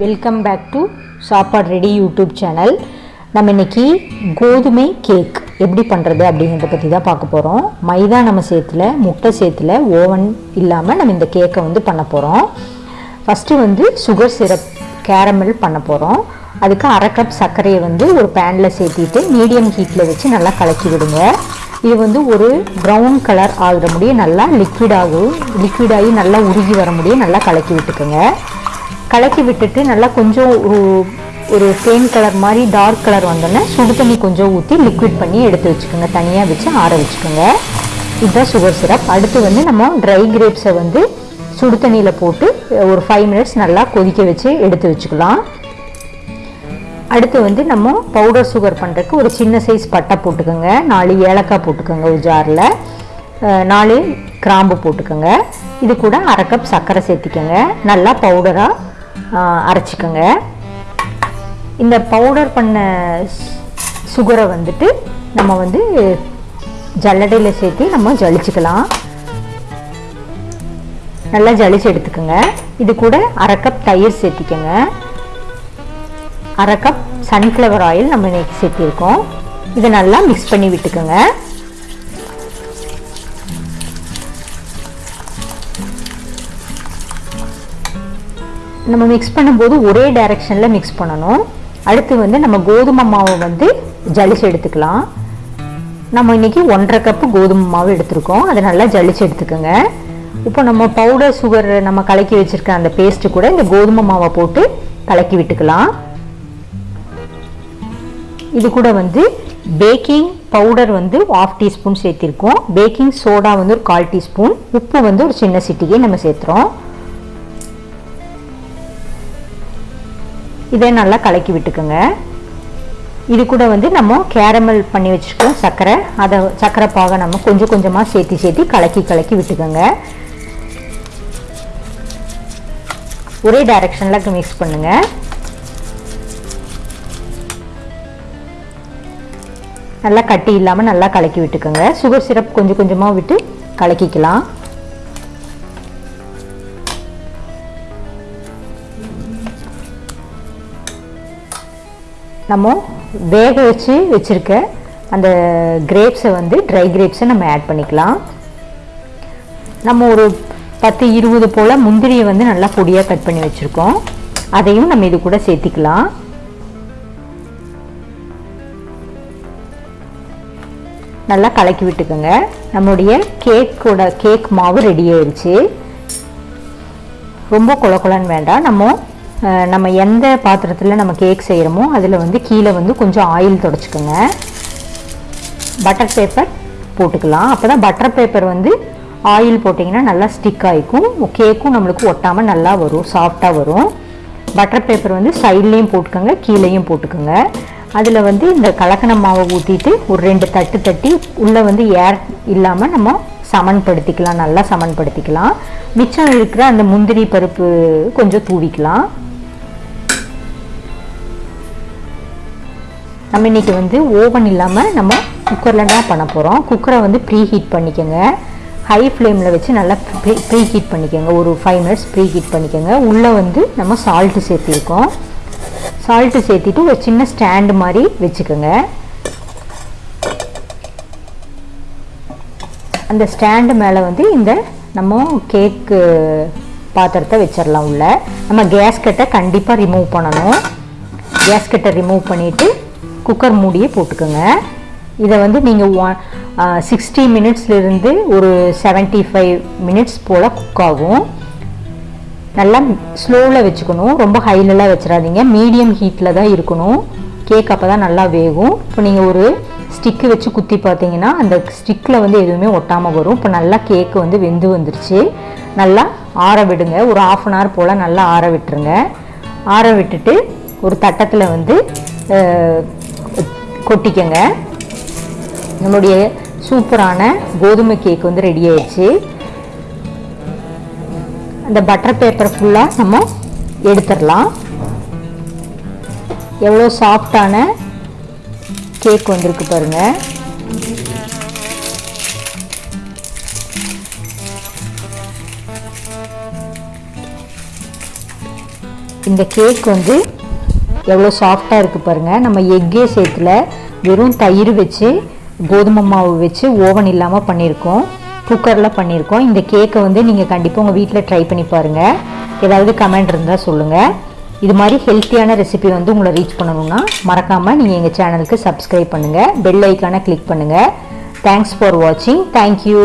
Welcome back to Sappadu ready YouTube channel நம்ம இன்னைக்கு கோதுமை கேக் எப்படி பண்ணுறது அப்படிங்கிறத பற்றி தான் பார்க்க போகிறோம் மைதா நம்ம சேர்த்துல முட்டை சேர்த்துல ஓவன் இல்லாமல் நம்ம இந்த கேக்கை வந்து பண்ண போகிறோம் ஃபஸ்ட்டு வந்து சுகர் சிரப் கேரமல் பண்ண போகிறோம் அதுக்கு அரை கப் சர்க்கரையை வந்து ஒரு பேனில் சேர்த்திட்டு மீடியம் ஹீட்டில் வச்சு நல்லா கலக்கி விடுங்க. இது வந்து ஒரு ப்ரௌன் கலர் ஆகிற முடியும். நல்லா லிக்விட் ஆகும் லிக்விட் ஆகி நல்லா உருகி வர முடியும். நல்லா கலக்கி விட்டுக்கோங்க. கலக்கி விட்டுட்டு நல்லா கொஞ்சம் ஒரு ஒரு கலர் மாதிரி டார்க் கலர் வந்தோடனே சுடு தண்ணி கொஞ்சம் ஊற்றி லிக்விட் பண்ணி எடுத்து வச்சுக்கோங்க. தனியாக வச்சு ஆற வச்சுக்கோங்க. இதுதான் சுகர் சிரப் அடுத்து வந்து நம்ம ட்ரை கிரேப்ஸை வந்து சுடு தண்ணியில் போட்டு ஒரு ஃபைவ் மினிட்ஸ் நல்லா கொதிக்க வச்சு எடுத்து வச்சுக்கலாம். அடுத்து வந்து நம்ம பவுடர் சுகர் பண்ணுறதுக்கு ஒரு சின்ன சைஸ் பட்டை போட்டுக்கோங்க. நாலு ஏலக்காய் போட்டுக்கோங்க ஒரு ஜாரில் நாலு கிராம்பு போட்டுக்கோங்க. இது கூட அரை கப் சர்க்கரை சேர்த்திக்கோங்க. நல்லா பவுடராக அரைச்சிக்கோங்க. இந்த பவுடர் பண்ண சுகரை வந்துட்டு நம்ம வந்து ஜல்லடையில் சேர்த்து நம்ம ஜலிச்சுக்கலாம். நல்லா ஜலிச்சு எடுத்துக்கோங்க. இது கூட அரை கப் தயிர் சேர்த்திக்கோங்க. அரை கப் சன்ஃப்ளவர் ஆயில் நம்ம இன்னைக்கு சேர்த்திருக்கோம். இதை நல்லா மிக்ஸ் பண்ணி விட்டுக்கோங்க. நம்ம மிக்ஸ் பண்ணும்போது ஒரே டைரெக்ஷனில் மிக்ஸ் பண்ணணும். அடுத்து வந்து நம்ம கோதுமை மாவை வந்து ஜலிச்சு எடுத்துக்கலாம். நம்ம இன்னைக்கு ஒன்றரை கப்பு கோதுமை மாவு எடுத்திருக்கோம். அதை நல்லா ஜலிச்சு எடுத்துக்கோங்க. இப்போ நம்ம பவுடர் சுகர் நம்ம கலக்கி வச்சுருக்க அந்த பேஸ்ட்டு கூட இந்த கோதுமை மாவை போட்டு கலக்கி விட்டுக்கலாம். இது கூட வந்து பேக்கிங் பவுடர் வந்து ஆஃப் டீஸ்பூன் சேர்த்திருக்கோம். பேக்கிங் சோடா வந்து ஒரு கால் டீஸ்பூன் உப்பு வந்து ஒரு சின்ன சிட்டிகை நம்ம சேர்த்துறோம். இதை நல்லா கலக்கி விட்டுக்குங்க. இது கூட வந்து நம்ம கேரமல் பண்ணி வச்சுருக்கோம் சர்க்கரை அதை சர்க்கரை பாக நம்ம கொஞ்சம் கொஞ்சமாக சேர்த்தி சேர்த்து கலக்கி கலக்கி விட்டுக்கோங்க. ஒரே டைரக்ஷனில் மிக்ஸ் பண்ணுங்கள் நல்லா கட்டி இல்லாமல் நல்லா கலக்கி விட்டுக்கோங்க. சுகர் சிரப் கொஞ்சம் கொஞ்சமாக விட்டு கலக்கிக்கலாம். நம்ம வேக வச்சு வச்சுருக்க அந்த கிரேப்ஸை வந்து ட்ரை கிரேப்ஸை நம்ம ஆட் பண்ணிக்கலாம். நம்ம ஒரு பத்து இருபது போல் முந்திரியை வந்து நல்லா பொடியாக கட் பண்ணி வச்சுருக்கோம். அதையும் நம்ம இது கூட சேர்த்திக்கலாம். நல்லா கலக்கி விட்டுக்கோங்க. நம்மளுடைய கேக்கோட கேக் மாவு ரெடி ஆயிடுச்சு. ரொம்ப கொல கொலன்னு வேண்டாம். நம்ம நம்ம எந்த பாத்திரத்தில் நம்ம கேக் செய்கிறோமோ அதில் வந்து கீழே வந்து கொஞ்சம் ஆயில் தொடச்சிக்கோங்க. பட்டர் பேப்பர் போட்டுக்கலாம். அப்போ தான் பட்டர் பேப்பர் வந்து ஆயில் போட்டிங்கன்னா நல்லா ஸ்டிக் ஆகிக்கும் கேக்கும் நம்மளுக்கு ஒட்டாமல் நல்லா வரும் சாஃப்டாக வரும். பட்டர் பேப்பர் வந்து சைட்லேயும் போட்டுக்கோங்க கீழேயும் போட்டுக்கோங்க. அதில் வந்து இந்த கலக்கண மாவை ஊற்றிட்டு ஒரு ரெண்டு தட்டு தட்டி உள்ளே வந்து ஏர் இல்லாமல் நம்ம சமன்படுத்திக்கலாம் நல்லா சமன்படுத்திக்கலாம். மிச்சம் இருக்கிற அந்த முந்திரி பருப்பு கொஞ்சம் தூவிக்கலாம். நம்ம இன்றைக்கி வந்து ஓவன் இல்லாமல் நம்ம குக்கரில் தான் பண்ண போகிறோம் குக்கரை வந்து ப்ரீ ஹீட் பண்ணிக்கோங்க ஹை ஃப்ளேமில் வச்சு நல்லா ப்ரீ ஹீட் பண்ணிக்கோங்க. ஒரு ஃபைவ் மினிட்ஸ் ப்ரீ ஹீட் பண்ணிக்கோங்க. உள்ளே வந்து நம்ம சால்ட்டு சேர்த்திருக்கோம். சால்ட்டு சேர்த்திட்டு ஒரு சின்ன ஸ்டாண்டு மாதிரி வச்சுக்கோங்க. அந்த ஸ்டாண்டு மேலே வந்து இந்த நம்ம கேக்கு பாத்திரத்தை வச்சிடலாம் உள்ள. நம்ம கேஸ்கட்டை கண்டிப்பாக ரிமூவ் பண்ணணும். கேஸ்கட்டை ரிமூவ் பண்ணிவிட்டு குக்கர் மூடியே போட்டுக்கோங்க. இதை வந்து நீங்கள் ஒன் சிக்ஸ்டி மினிட்ஸ்லேருந்து ஒரு செவன்ட்டி ஃபைவ் மினிட்ஸ் போல் குக் ஆகும். நல்லா ஸ்லோவில் வச்சுக்கணும். ரொம்ப ஹைலெலாம் வச்சிடாதீங்க. மீடியம் ஹீட்டில் தான் இருக்கணும். கேக் அப்போ தான் நல்லா வேகும். இப்போ நீங்கள் ஒரு ஸ்டிக்கு வச்சு குத்தி பார்த்தீங்கன்னா அந்த ஸ்டிக்கில் வந்து எதுவுமே ஒட்டாமல் வரும். இப்போ நல்லா கேக்கு வந்து வெந்து வந்துருச்சு. நல்லா ஆற விடுங்க. ஒரு ஆஃப் அன் ஹவர் போல் நல்லா ஆற விட்டுருங்க. ஆற விட்டுட்டு ஒரு தட்டத்தில் வந்து கொட்டிக்கங்க. நம்முடைய சூப்பரான கோதுமை கேக் வந்து ரெடி ஆயிடுச்சு. அந்த பட்டர் பேப்பர் ஃபுல்லாக நம்ம எடுத்துடலாம். எவ்வளோ சாஃப்டான கேக் வந்திருக்கு பாருங்க. இந்த கேக் வந்து எவ்வளோ சாஃப்டாக இருக்குது பாருங்கள் நம்ம எக்கே சேர்த்துல வெறும் தயிர் வச்சு கோதுமை மாவு வச்சு ஓவன் இல்லாமல் பண்ணியிருக்கோம் குக்கரில் பண்ணியிருக்கோம் இந்த கேக்கை வந்து நீங்கள் கண்டிப்பாக உங்கள் வீட்டில் ட்ரை பண்ணி பாருங்கள் ஏதாவது கமெண்ட் இருந்தால் சொல்லுங்கள் இது மாதிரி ஹெல்த்தியான ரெசிபி வந்து உங்களை ரீச் பண்ணணும்னா மறக்காமல் நீங்கள் எங்கள் சேனலுக்கு சப்ஸ்கிரைப் பண்ணுங்கள் பெல் ஐக்கானை கிளிக் பண்ணுங்கள் தேங்க்ஸ் ஃபார் வாட்சிங் தேங்க்யூ